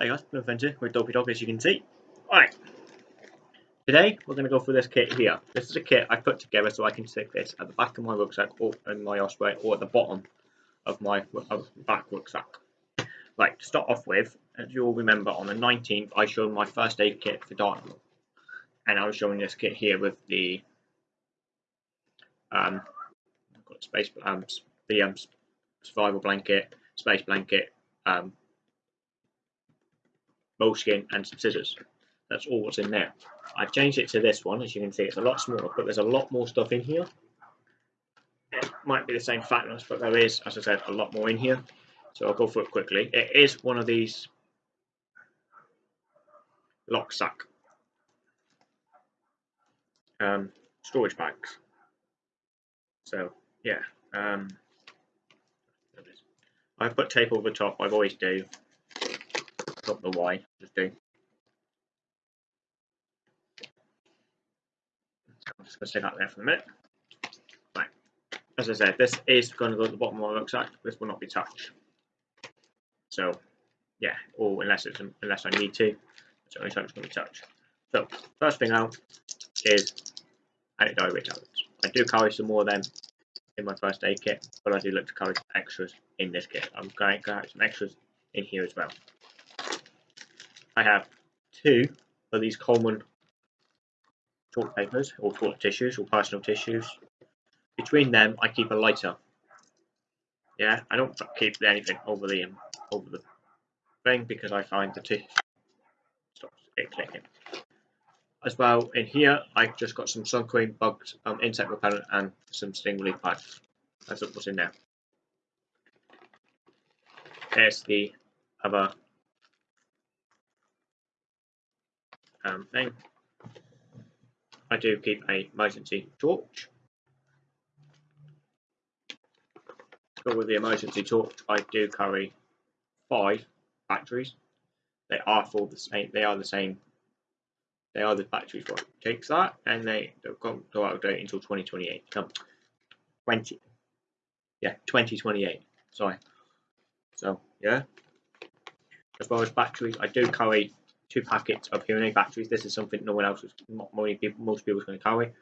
Hey guys, no with Dopey Dog as you can see. Alright. Today we're going to go through this kit here. This is a kit I put together so I can stick this at the back of my rucksack or in my Osprey or at the bottom of my back rucksack. Right, to start off with, as you all remember on the 19th I showed my first aid kit for Dartmoor And I was showing this kit here with the um, got space um, the um, survival blanket, space blanket, um, moleskin and some scissors. That's all what's in there. I've changed it to this one, as you can see, it's a lot smaller, but there's a lot more stuff in here. It might be the same fatness, but there is, as I said, a lot more in here. So I'll go through it quickly. It is one of these LokSak um, storage bags. So yeah, um, I've put tape over the top. I always do the Y, just do. I'm just going to stay that there for a minute. Right. As I said, this is going to go to the bottom of my rucksack. This will not be touched. So, yeah, or unless it's unless I need to, it's only time it's going to be touched. So, first thing out is anti-diarrhea tablets. I do carry some more of them in my first aid kit, but I do look to carry extras in this kit. I'm going to have some extras in here as well. I have two of these common toilet papers or toilet tissues or personal tissues. Between them, I keep a lighter. Yeah, I don't keep anything over the um, over the thing because I find the tissue stops it clicking. As well, in here, I've just got some sun cream, bugs, um, insect repellent, and some sting relief pads. That's what's in there. There's the other um, thing. I do keep a emergency torch. But with the emergency torch, I do carry five batteries. They are for the same. They are the same. They are the batteries. What takes that, and they don't go out of date until 2028. Come, 20. Yeah, 2028. Sorry. So yeah. As far as batteries, I do carry two packets of aid batteries. This is something no one else, many people, most people is going to carry,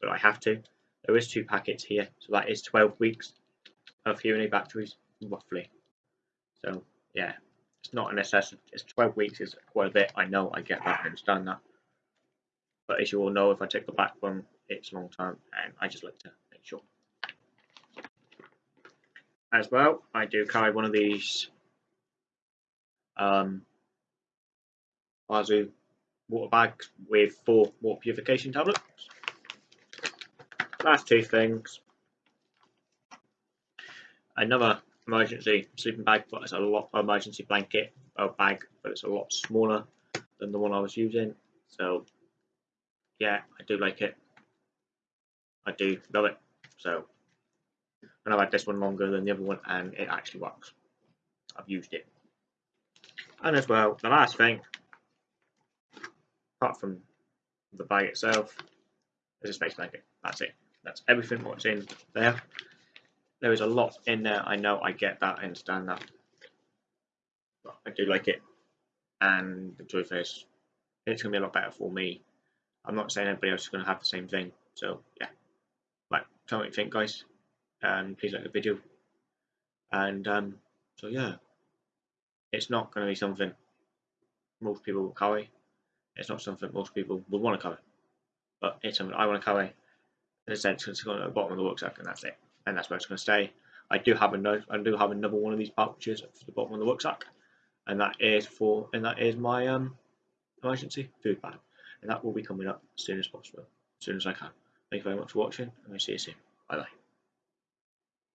but I have to. There is two packets here, so that is 12 weeks of aid batteries, roughly. So yeah, it's not a necessity. It's 12 weeks is quite a bit. I know, I get that, I understand that. But as you all know, if I take the back one, it's a long time, and I just like to make sure. As well, I do carry one of these um, Wazoo water bags with four water purification tablets. Last two things. Another emergency sleeping bag, but it's a lot emergency blanket or bag, but it's a lot smaller than the one I was using. So yeah, I do like it. I do love it. So and I've had this one longer than the other one and it actually works. I've used it. And as well, the last thing apart from the bag itself, there's a space blanket. That's it. That's everything what's in there. There is a lot in there. I know. I get that. I understand that. But I do like it. And the truth is, it's going to be a lot better for me. I'm not saying everybody else is going to have the same thing. So, yeah. Right. Tell me what you think, guys. And please like the video. And, um, so yeah. It's not going to be something most people will carry. It's not something most people would want to carry, but it's something I want to carry. In a sense, it's going to the bottom of the rucksack, and that's it. And that's where it's going to stay. I do have a I do have another one of these pouches for the bottom of the rucksack, and that is for and that is my um emergency food bag, and that will be coming up as soon as possible, as soon as I can. Thank you very much for watching, and I'll see you soon. Bye bye.